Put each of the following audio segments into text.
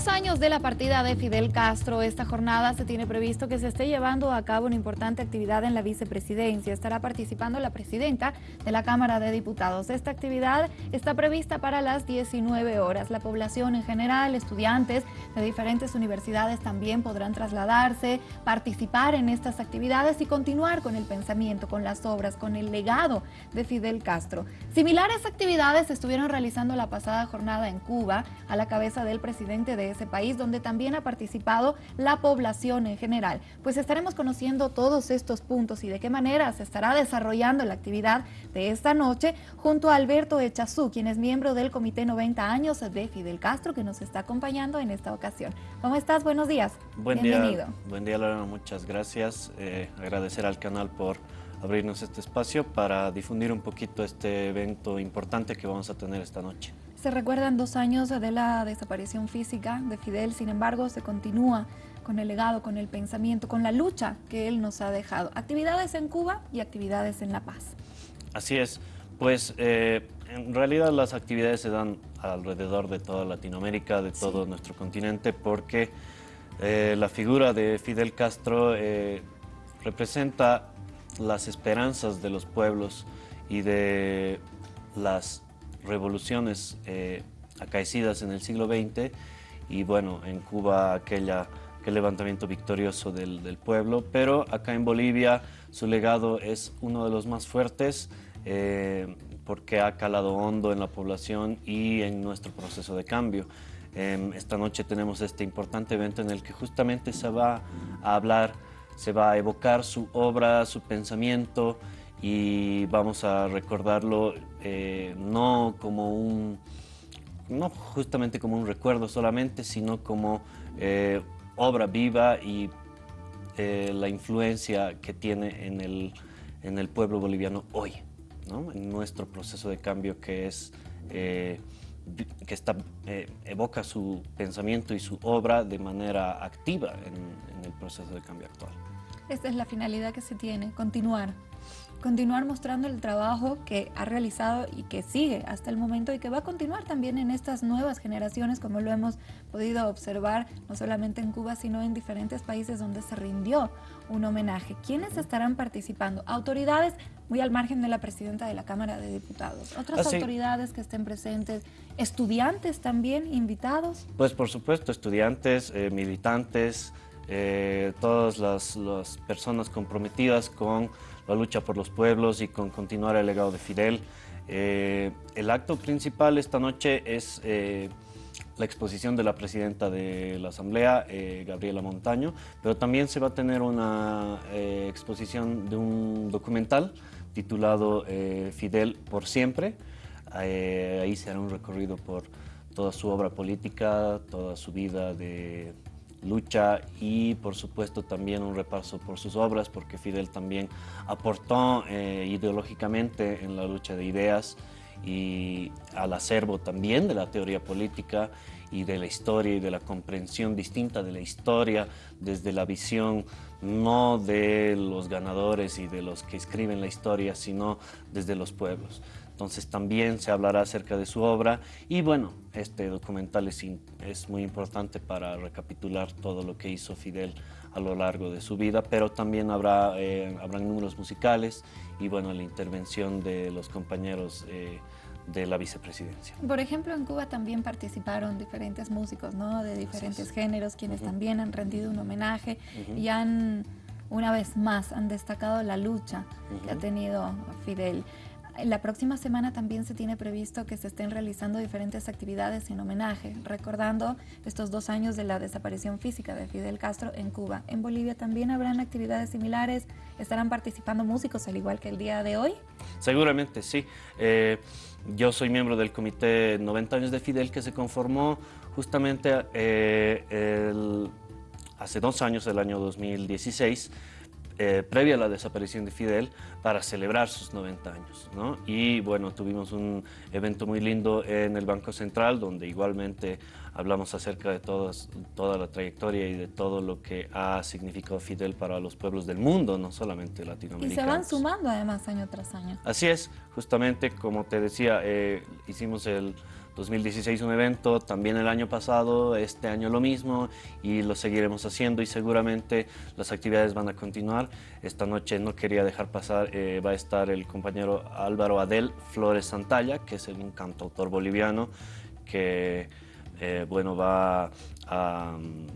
dos años de la partida de Fidel Castro, esta jornada se tiene previsto que se esté llevando a cabo una importante actividad en la vicepresidencia. Estará participando la presidenta de la Cámara de Diputados. Esta actividad está prevista para las 19 horas. La población en general, estudiantes de diferentes universidades también podrán trasladarse, participar en estas actividades y continuar con el pensamiento, con las obras, con el legado de Fidel Castro. Similares actividades estuvieron realizando la pasada jornada en Cuba a la cabeza del presidente de ese país, donde también ha participado la población en general. Pues estaremos conociendo todos estos puntos y de qué manera se estará desarrollando la actividad de esta noche junto a Alberto Echazú, quien es miembro del Comité 90 años de Fidel Castro, que nos está acompañando en esta ocasión. ¿Cómo estás? Buenos días. Buen Bienvenido. Día, buen día, Lorena. Muchas gracias. Eh, agradecer al canal por abrirnos este espacio para difundir un poquito este evento importante que vamos a tener esta noche. Se recuerdan dos años de la desaparición física de Fidel, sin embargo se continúa con el legado, con el pensamiento, con la lucha que él nos ha dejado. Actividades en Cuba y actividades en La Paz. Así es, pues eh, en realidad las actividades se dan alrededor de toda Latinoamérica, de todo nuestro continente, porque eh, la figura de Fidel Castro eh, representa las esperanzas de los pueblos y de las revoluciones eh, acaecidas en el siglo XX y bueno, en Cuba aquella, aquel levantamiento victorioso del, pueblo, pero acá en Bolivia su legado es uno de los más fuertes eh, porque ha calado hondo en la población y en nuestro proceso de cambio. Em, esta noche tenemos este importante evento en el que justamente se va a hablar, se va a evocar su obra, su pensamiento, y vamos a recordarlo eh, no como un, no justamente como un recuerdo solamente, sino como eh, obra viva y eh, la influencia que tiene en el, en el pueblo boliviano hoy, ¿no? en nuestro proceso de cambio que es que está, evoca su pensamiento y su obra de manera activa en el proceso de cambio actual. Esta es la finalidad que se tiene, continuar continuar mostrando el trabajo que ha realizado y que sigue hasta el momento y que va a continuar también en estas nuevas generaciones, como lo hemos podido observar no solamente en Cuba, sino en diferentes países donde se rindió un homenaje. ¿Quiénes estarán participando? Autoridades muy al margen de la presidenta de la Cámara de Diputados. ¿Otras ah, autoridades que estén presentes? ¿Estudiantes también invitados? Pues por supuesto, estudiantes, eh, militantes, eh, todas las, las personas comprometidas con la lucha por los pueblos y con continuar el legado de Fidel. Eh, el acto principal esta noche es eh, la exposición de la presidenta de la Asamblea, eh, Gabriela Montaño, pero también se va a tener una exposición de un documental titulado Fidel por siempre. ahí se hará un recorrido por toda su obra política, toda su vida de lucha y por supuesto también un repaso por sus obras porque Fidel también aportó eh, ideológicamente en la lucha de ideas y al acervo también de la teoría política y de la historia y de la comprensión distinta de la historia desde la visión no de los ganadores y de los que escriben la historia, sino desde los pueblos. Entonces también se hablará acerca de su obra y bueno, este documental es, es muy importante para recapitular todo lo que hizo Fidel a lo largo de su vida, pero también habrá eh, habrán números musicales y bueno, la intervención de los compañeros eh, de la vicepresidencia. Por ejemplo, en Cuba también participaron diferentes músicos, ¿no? De diferentes géneros, quienes también han rendido un homenaje y han, una vez más, han destacado la lucha que ha tenido Fidel. La próxima semana también se tiene previsto que se estén realizando diferentes actividades en homenaje, recordando estos dos años de la desaparición física de Fidel Castro en Cuba. En Bolivia también habrán actividades similares, estarán participando músicos al igual que el día de hoy. Seguramente, sí. Eh, yo soy miembro del comité 90 años de Fidel que se conformó justamente eh, hace dos años, el año 2016, eh, previa a la desaparición de Fidel para celebrar sus 90 años. ¿no? Y bueno, tuvimos un evento muy lindo en el Banco Central donde igualmente hablamos acerca de todas, toda la trayectoria y de todo lo que ha significado Fidel para los pueblos del mundo, no solamente latinoamericanos. Y se van sumando además año tras año. Así es, justamente como te decía, eh, hicimos el 2016 un evento, también el año pasado, este año lo mismo y lo seguiremos haciendo y seguramente las actividades van a continuar. Esta noche no quería dejar pasar, eh, va a estar el compañero Álvaro Adel Flores Santalla, que es un cantautor boliviano que eh, bueno, va a mm,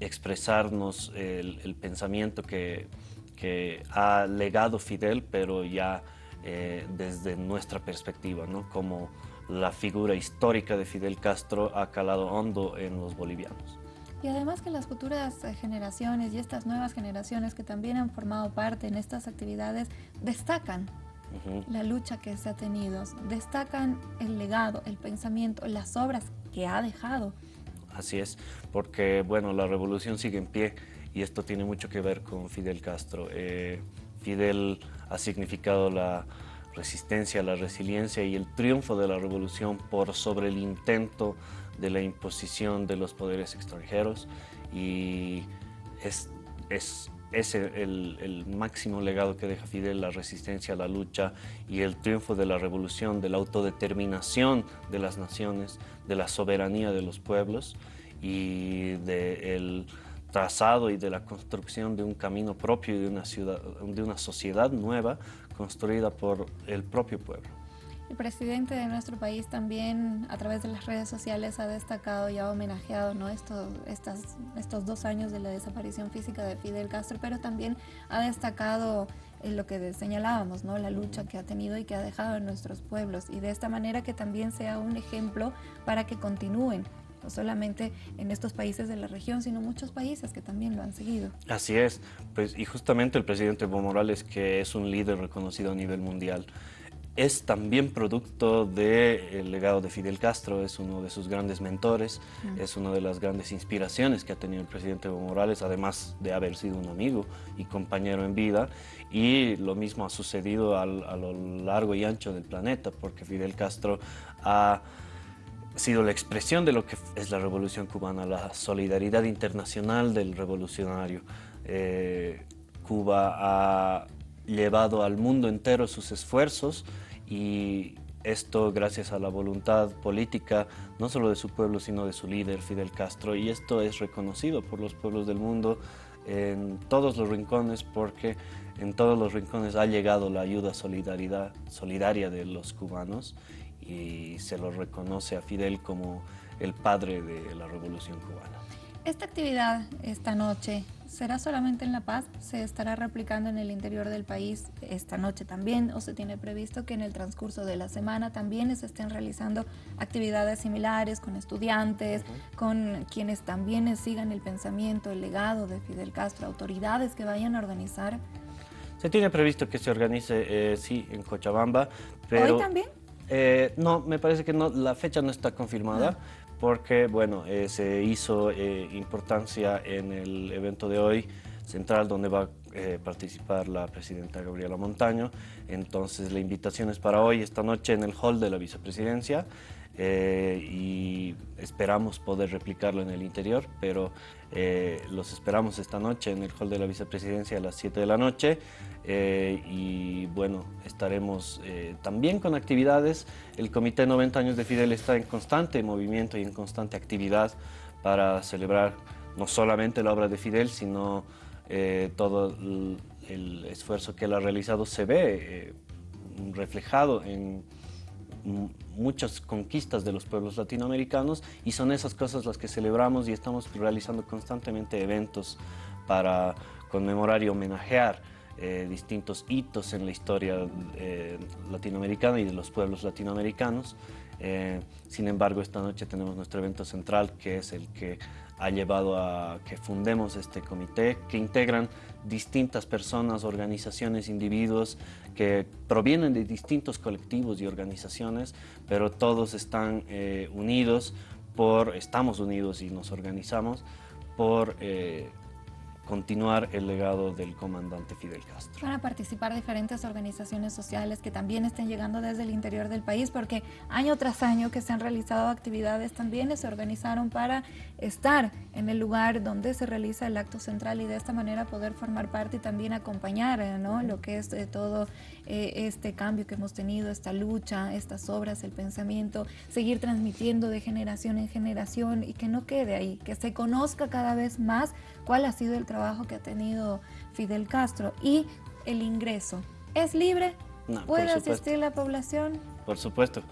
expresarnos el, pensamiento que, que, ha legado Fidel, pero ya eh, desde nuestra perspectiva, ¿no? como la figura histórica de Fidel Castro ha calado hondo en los bolivianos. Y además que las futuras eh, generaciones y estas nuevas generaciones que también han formado parte en estas actividades destacan la lucha que se ha tenido, destacan el legado, el pensamiento, las obras que ha dejado. Así es, porque bueno, la revolución sigue en pie y esto tiene mucho que ver con Fidel Castro. Eh, Fidel ha significado la, resistencia, la resiliencia y el triunfo de la revolución por sobre el intento de la imposición de los poderes extranjeros. Y es, es el, el, máximo legado que deja Fidel, la resistencia, la lucha y el triunfo de la revolución, de la autodeterminación de las naciones, de la soberanía de los pueblos y del trazado y de la construcción de un camino propio y de una, ciudad, de una sociedad nueva construida por el propio pueblo. El presidente de nuestro país también a través de las redes sociales ha destacado y ha homenajeado ¿no? estos, estas, estos dos años de la desaparición física de Fidel Castro, pero también ha destacado lo que señalábamos, ¿no? la lucha que ha tenido y que ha dejado en nuestros pueblos y de esta manera que también sea un ejemplo para que continúen no solamente en estos países de la región, sino muchos países que también lo han seguido. Así es, pues, y justamente el presidente Evo Morales, que es un líder reconocido a nivel mundial, es también producto del legado de Fidel Castro, es uno de sus grandes mentores, es una de las grandes inspiraciones que ha tenido el presidente Evo Morales, además de haber sido un amigo y compañero en vida, y lo mismo ha sucedido a lo largo y ancho del planeta, porque Fidel Castro ha sido la expresión de lo que es la revolución cubana, la solidaridad internacional del revolucionario. Eh, Cuba ha llevado al mundo entero sus esfuerzos y esto gracias a la voluntad política, no solo de su pueblo, sino de su líder, Fidel Castro, y esto es reconocido por los pueblos del mundo en todos los rincones porque en todos los rincones ha llegado la ayuda solidaridad, solidaria de los cubanos y se lo reconoce a Fidel como el padre de la revolución cubana. Esta actividad esta noche será solamente en La Paz, se estará replicando en el interior del país esta noche también o se tiene previsto que en el transcurso de la semana también se estén realizando actividades similares con estudiantes, con quienes también sigan el pensamiento, el legado de Fidel Castro, autoridades que vayan a organizar. Se tiene previsto que se organice, eh, sí, en Cochabamba, pero... ¿Hoy también? Eh, no, me parece que no, la fecha no está confirmada. Porque bueno, eh, se hizo eh, importancia en el evento de hoy central donde va a participar la presidenta Gabriela Montaño. Entonces la invitación es para hoy, esta noche en el hall de la vicepresidencia. Eh, y esperamos poder replicarlo en el interior, pero eh, los esperamos esta noche en el hall de la vicepresidencia a las 7 de la noche eh, y bueno, estaremos también con actividades. El Comité 90 años de Fidel está en constante movimiento y en constante actividad para celebrar no solamente la obra de Fidel, sino todo el, el, esfuerzo que él ha realizado se ve reflejado en muchas conquistas de los pueblos latinoamericanos y son esas cosas las que celebramos y estamos realizando constantemente eventos para conmemorar y homenajear eh, distintos hitos en la historia eh, latinoamericana y de los pueblos latinoamericanos. Eh, sin embargo, esta noche tenemos nuestro evento central, que es el que ha llevado a que fundemos este comité, que integran distintas personas, organizaciones, individuos que provienen de distintos colectivos y organizaciones, pero todos están eh, unidos por, estamos unidos y nos organizamos por eh, continuar el legado del comandante Fidel Castro. Van a participar diferentes organizaciones sociales que también estén llegando desde el interior del país, porque año tras año que se han realizado actividades también se organizaron para estar en el lugar donde se realiza el acto central y de esta manera poder formar parte y también acompañar eh, ¿no? lo que es eh, todo eh, este cambio que hemos tenido, esta lucha, estas obras, el pensamiento, seguir transmitiendo de generación en generación y que no quede ahí, que se conozca cada vez más cuál ha sido el trabajo que ha tenido Fidel Castro y el ingreso. ¿Es libre? ¿Puede asistir la población? Por supuesto.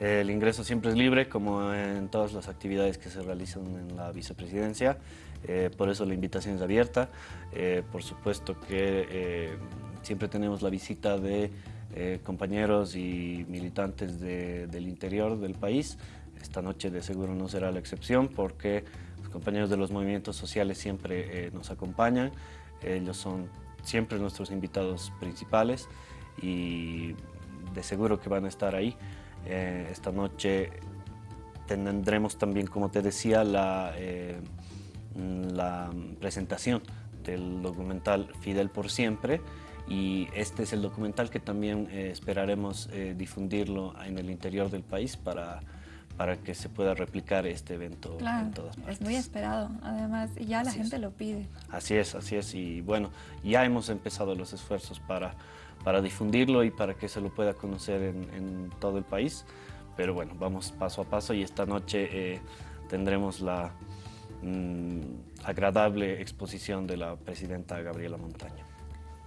El ingreso siempre es libre, como en todas las actividades que se realizan en la vicepresidencia, eh, por eso la invitación es abierta. Eh, por supuesto que eh, siempre tenemos la visita de compañeros y militantes del interior del país. Esta noche de seguro no será la excepción porque los compañeros de los movimientos sociales siempre nos acompañan. Ellos son siempre nuestros invitados principales y de seguro que van a estar ahí. Eh, esta noche tendremos también, como te decía, la, eh, la presentación del documental Fidel por siempre y este es el documental que también eh, esperaremos difundirlo en el interior del país para, para que se pueda replicar este evento en todas partes. Es muy esperado, además, y ya la gente lo pide. Así es, así es, y bueno, ya hemos empezado los esfuerzos para para difundirlo y para que se lo pueda conocer en, todo el país. Pero bueno, vamos paso a paso y esta noche eh, tendremos la mm, agradable exposición de la presidenta Gabriela Montaño.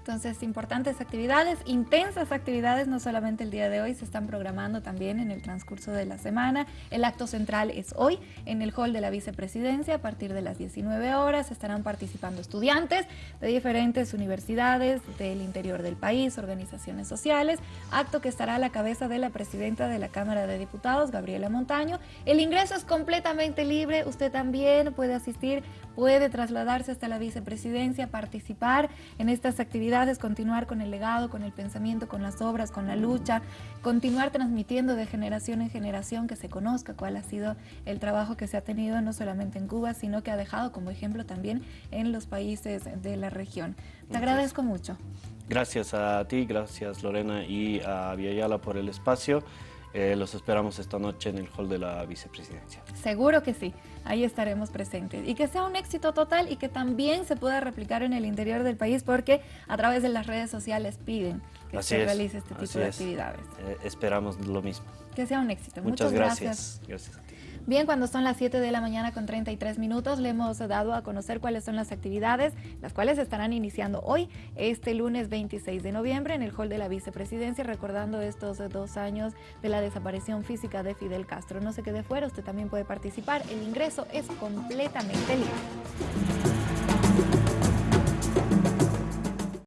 Entonces, importantes actividades, intensas actividades, no solamente el día de hoy, se están programando también en el transcurso de la semana. El acto central es hoy en el hall de la vicepresidencia a partir de las 19 horas. Estarán participando estudiantes de diferentes universidades del interior del país, organizaciones sociales, acto que estará a la cabeza de la presidenta de la Cámara de Diputados, Gabriela Montaño. El ingreso es completamente libre, usted también puede asistir, puede trasladarse hasta la vicepresidencia, participar en estas actividades continuar con el legado, con el pensamiento, con las obras, con la lucha, continuar transmitiendo de generación en generación que se conozca cuál ha sido el trabajo que se ha tenido no solamente en Cuba, sino que ha dejado como ejemplo también en los países de la región. Te agradezco mucho. Gracias a ti, gracias Lorena y a Villayala por el espacio. Eh, los esperamos esta noche en el hall de la vicepresidencia. Seguro que sí, ahí estaremos presentes. Y que sea un éxito total y que también se pueda replicar en el interior del país porque a través de las redes sociales piden que se realice este tipo de actividades. Eh, esperamos lo mismo. Que sea un éxito. Muchas, gracias. Gracias a ti. Bien, cuando son las 7 de la mañana con 33 minutos, le hemos dado a conocer cuáles son las actividades, las cuales estarán iniciando hoy, este lunes 26 de noviembre, en el hall de la vicepresidencia, recordando estos dos años de la desaparición física de Fidel Castro. No se quede fuera, usted también puede participar. El ingreso es completamente libre.